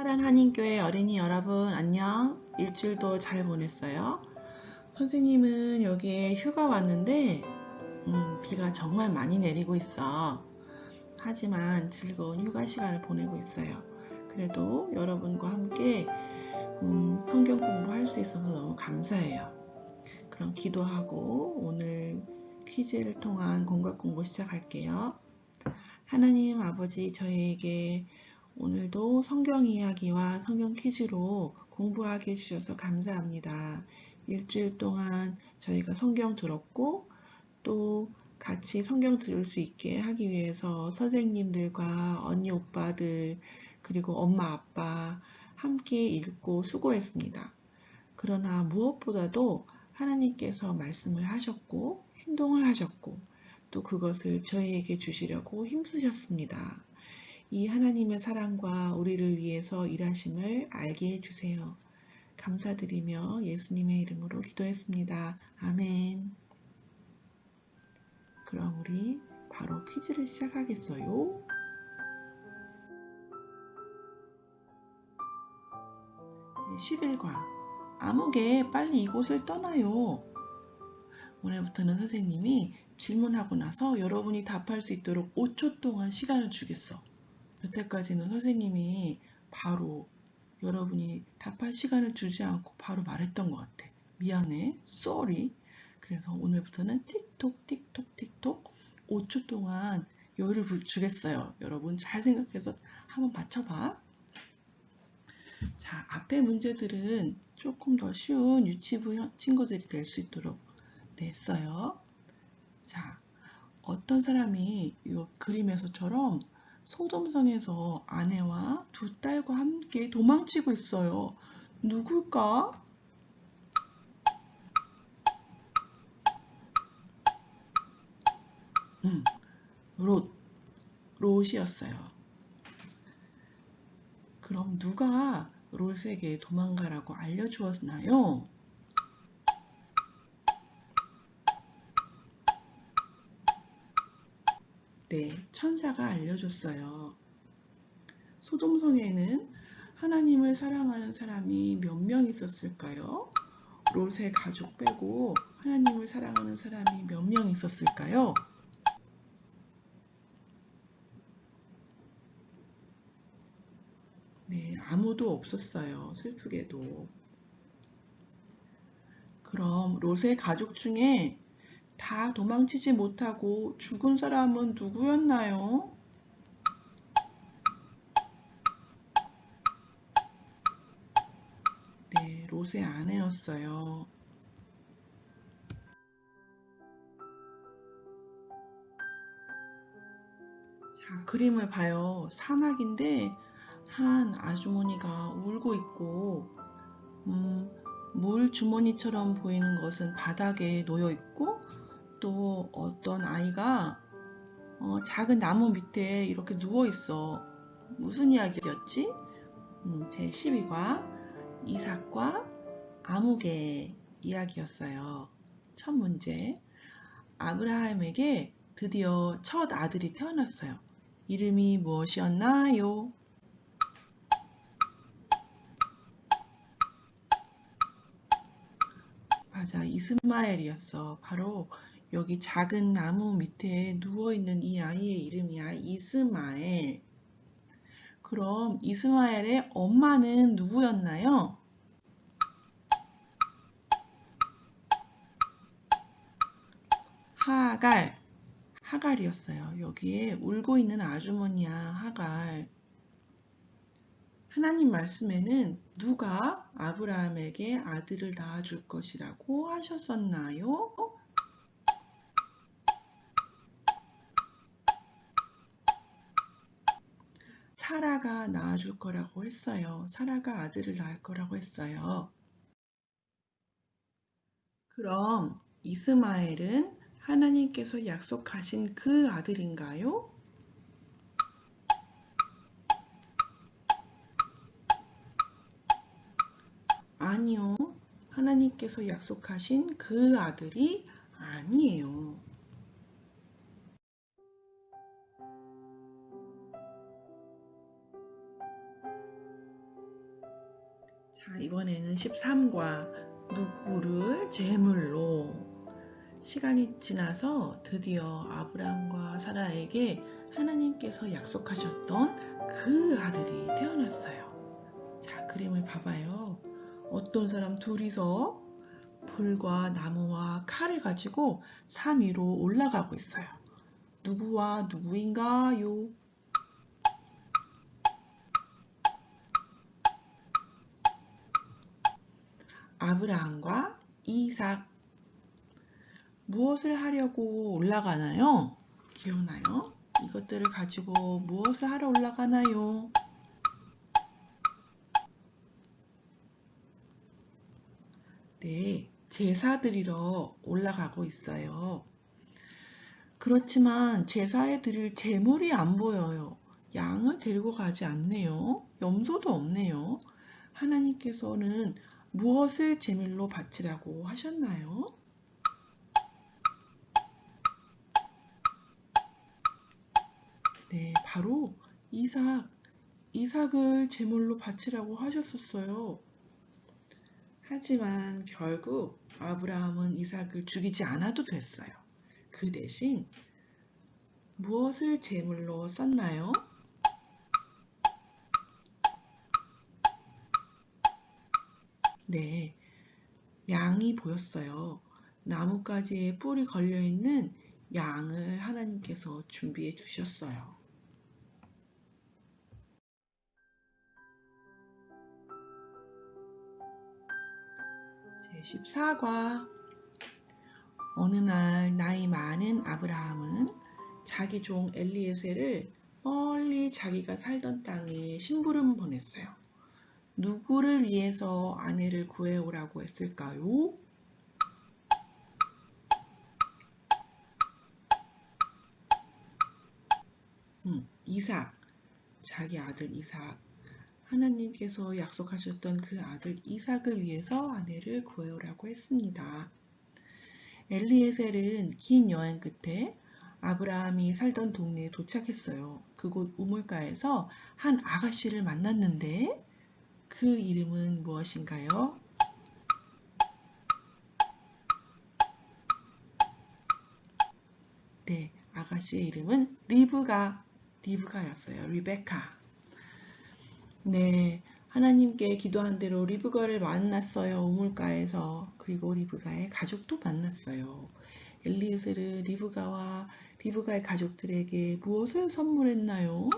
화란 한인교회 어린이 여러분 안녕. 일주일도 잘 보냈어요. 선생님은 여기에 휴가 왔는데 음, 비가 정말 많이 내리고 있어. 하지만 즐거운 휴가 시간을 보내고 있어요. 그래도 여러분과 함께 음, 성경 공부할 수 있어서 너무 감사해요. 그럼 기도하고 오늘 퀴즈를 통한 공각 공부 시작할게요. 하나님 아버지 저희에게 오늘도 성경 이야기와 성경 퀴즈로 공부하게 해주셔서 감사합니다. 일주일 동안 저희가 성경 들었고 또 같이 성경 들을 수 있게 하기 위해서 선생님들과 언니 오빠들 그리고 엄마 아빠 함께 읽고 수고했습니다. 그러나 무엇보다도 하나님께서 말씀을 하셨고 행동을 하셨고 또 그것을 저희에게 주시려고 힘쓰셨습니다. 이 하나님의 사랑과 우리를 위해서 일하심을 알게 해주세요. 감사드리며 예수님의 이름으로 기도했습니다. 아멘. 그럼 우리 바로 퀴즈를 시작하겠어요. 제11과 아무개 빨리 이곳을 떠나요. 오늘부터는 선생님이 질문하고 나서 여러분이 답할 수 있도록 5초 동안 시간을 주겠어. 여태까지는 선생님이 바로 여러분이 답할 시간을 주지 않고 바로 말했던 것 같아. 미안해. sorry. 그래서 오늘부터는 틱톡 틱톡 틱톡 5초 동안 여유를 주겠어요. 여러분 잘 생각해서 한번 맞춰봐. 자, 앞에 문제들은 조금 더 쉬운 유치부 친구들이 될 수 있도록 냈어요. 자, 어떤 사람이 이 그림에서처럼 소돔성에서 아내와 두 딸과 함께 도망치고 있어요. 누굴까? 음, 롯, 롯이었어요. 그럼 누가 롯에게 도망가라고 알려주었나요? 네, 천사가 알려줬어요. 소돔성에는 하나님을 사랑하는 사람이 몇 명 있었을까요? 롯의 가족 빼고 하나님을 사랑하는 사람이 몇 명 있었을까요? 네, 아무도 없었어요. 슬프게도. 그럼 롯의 가족 중에 다 도망치지 못하고 죽은 사람은 누구였나요? 네, 롯의 아내였어요. 자, 그림을 봐요. 사막인데 한 아주머니가 울고 있고 음, 물 주머니처럼 보이는 것은 바닥에 놓여 있고 또 어떤 아이가 어, 작은 나무 밑에 이렇게 누워 있어. 무슨 이야기였지? 음, 제 12과 이삭과 아무개 이야기였어요. 첫 문제. 아브라함에게 드디어 첫 아들이 태어났어요. 이름이 무엇이었나요? 맞아, 이스마엘이었어. 바로 여기 작은 나무 밑에 누워있는 이 아이의 이름이야. 이스마엘. 그럼 이스마엘의 엄마는 누구였나요? 하갈. 하갈이었어요. 여기에 울고 있는 아주머니야. 하갈. 하나님 말씀에는 누가 아브라함에게 아들을 낳아줄 것이라고 하셨었나요? 사라가 낳아줄 거라고 했어요. 사라가 아들을 낳을 거라고 했어요. 그럼 이스마엘은 하나님께서 약속하신 그 아들인가요? 아니요. 하나님께서 약속하신 그 아들이 아니에요. 자, 이번에는 13과 누구를 제물로 시간이 지나서 드디어 아브라함과 사라에게 하나님께서 약속하셨던 그 아들이 태어났어요. 자, 그림을 봐봐요. 어떤 사람 둘이서 불과 나무와 칼을 가지고 산 위로 올라가고 있어요. 누구와 누구인가요? 아브라함과 이삭. 무엇을 하려고 올라가나요? 기억나요? 이것들을 가지고 무엇을 하러 올라가나요? 네, 제사 드리러 올라가고 있어요. 그렇지만 제사에 드릴 제물이 안 보여요. 양을 데리고 가지 않네요. 염소도 없네요. 하나님께서는 무엇을 제물로 바치라고 하셨나요? 네, 바로 이삭, 이삭을 제물로 바치라고 하셨었어요. 하지만 결국 아브라함은 이삭을 죽이지 않아도 됐어요. 그 대신 무엇을 제물로 썼나요? 네, 양이 보였어요. 나뭇가지에 뿔이 걸려있는 양을 하나님께서 준비해 주셨어요. 제14과 어느 날 나이 많은 아브라함은 자기 종 엘리에셀을 멀리 자기가 살던 땅에 심부름 보냈어요. 누구를 위해서 아내를 구해오라고 했을까요? 음, 이삭, 자기 아들 이삭. 하나님께서 약속하셨던 그 아들 이삭을 위해서 아내를 구해오라고 했습니다. 엘리에셀은 긴 여행 끝에 아브라함이 살던 동네에 도착했어요. 그곳 우물가에서 한 아가씨를 만났는데 그 이름은 무엇인가요? 네, 아가씨의 이름은 리브가, 리브가였어요. 리베카. 네, 하나님께 기도한 대로 리브가를 만났어요. 우물가에서. 그리고 리브가의 가족도 만났어요. 엘리에셀은 리브가와 리브가의 가족들에게 무엇을 선물했나요?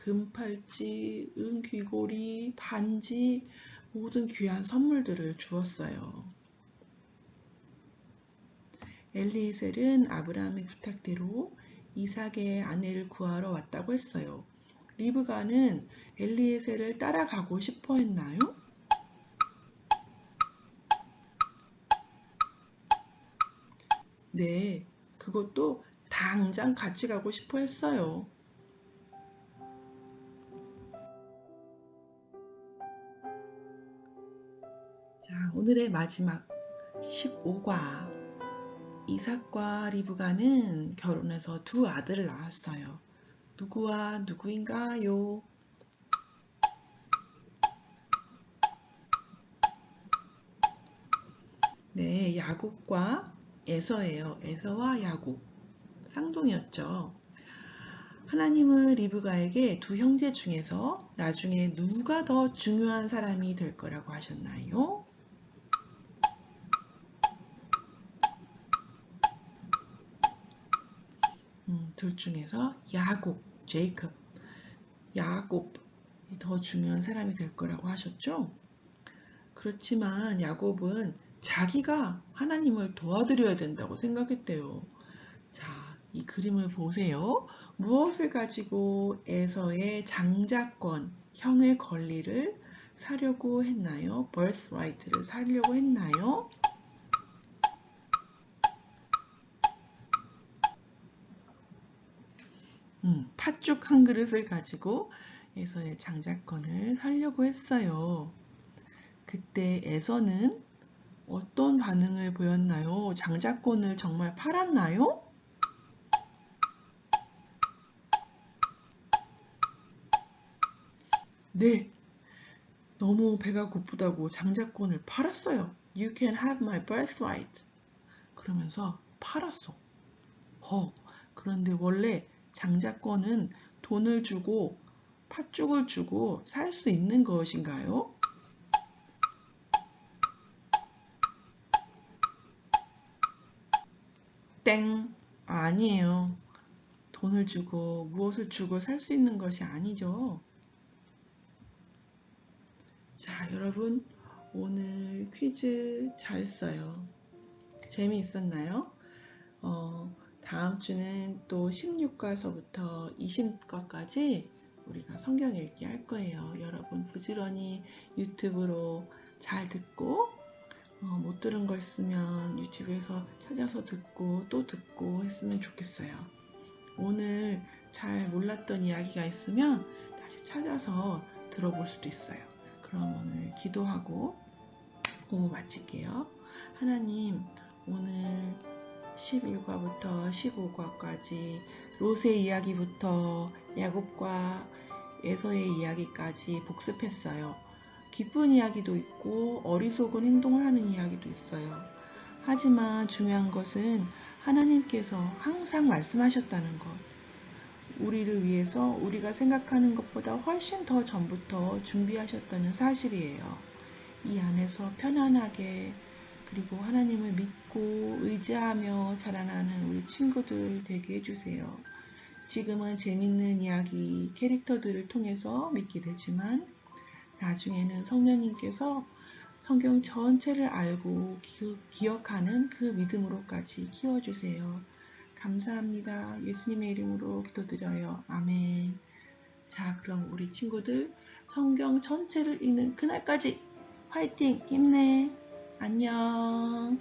금팔찌, 은귀고리, 반지, 모든 귀한 선물들을 주었어요. 엘리에셀은 아브라함의 부탁대로 이삭의 아내를 구하러 왔다고 했어요. 리브가는 엘리에셀을 따라가고 싶어 했나요? 네, 그것도 당장 같이 가고 싶어 했어요. 자, 오늘의 마지막 15과 이삭과 리브가는 결혼해서 두 아들을 낳았어요. 누구와 누구인가요? 네, 야곱과 에서예요. 에서와 야곱. 쌍둥이였죠. 하나님은 리브가에게 두 형제 중에서 나중에 누가 더 중요한 사람이 될 거라고 하셨나요? 둘 중에서 야곱, 제이컵, 야곱이 더 중요한 사람이 될 거라고 하셨죠? 그렇지만 야곱은 자기가 하나님을 도와드려야 된다고 생각했대요. 자, 이 그림을 보세요. 무엇을 가지고 에서의 장자권, 형의 권리를 사려고 했나요? birthright를 사려고 했나요? 음, 팥죽 한 그릇을 가지고 에서의 장작권을 살려고 했어요. 그때 에서는 어떤 반응을 보였나요? 장작권을 정말 팔았나요? 네, 너무 배가 고프다고 장작권을 팔았어요. You can have my birthright. 그러면서 팔았어. 어, 그런데 원래 장자권은 돈을 주고 팥죽을 주고 살 수 있는 것인가요? 땡! 아니에요. 돈을 주고 무엇을 주고 살 수 있는 것이 아니죠. 자, 여러분, 오늘 퀴즈 잘 써요. 재미있었나요? 어, 다음 주는 또 16과서부터 20과까지 우리가 성경 읽기 할 거예요. 여러분 부지런히 유튜브로 잘 듣고 어, 못 들은 거 있으면 유튜브에서 찾아서 듣고 또 듣고 했으면 좋겠어요. 오늘 잘 몰랐던 이야기가 있으면 다시 찾아서 들어볼 수도 있어요. 그럼 오늘 기도하고 공부 마칠게요. 하나님, 오늘 11과부터 15과까지 롯의 이야기부터 야곱과 에서의 이야기까지 복습했어요. 기쁜 이야기도 있고 어리석은 행동을 하는 이야기도 있어요. 하지만 중요한 것은 하나님께서 항상 말씀하셨다는 것. 우리를 위해서 우리가 생각하는 것보다 훨씬 더 전부터 준비하셨다는 사실이에요. 이 안에서 편안하게 그리고 하나님을 믿고 의지하며 자라나는 우리 친구들 되게 해주세요. 지금은 재밌는 이야기, 캐릭터들을 통해서 믿게 되지만 나중에는 성령님께서 성경 전체를 알고 기, 억하는 그 믿음으로까지 키워주세요. 감사합니다. 예수님의 이름으로 기도드려요. 아멘. 자, 그럼 우리 친구들 성경 전체를 읽는 그날까지 화이팅! 힘내! 안녕!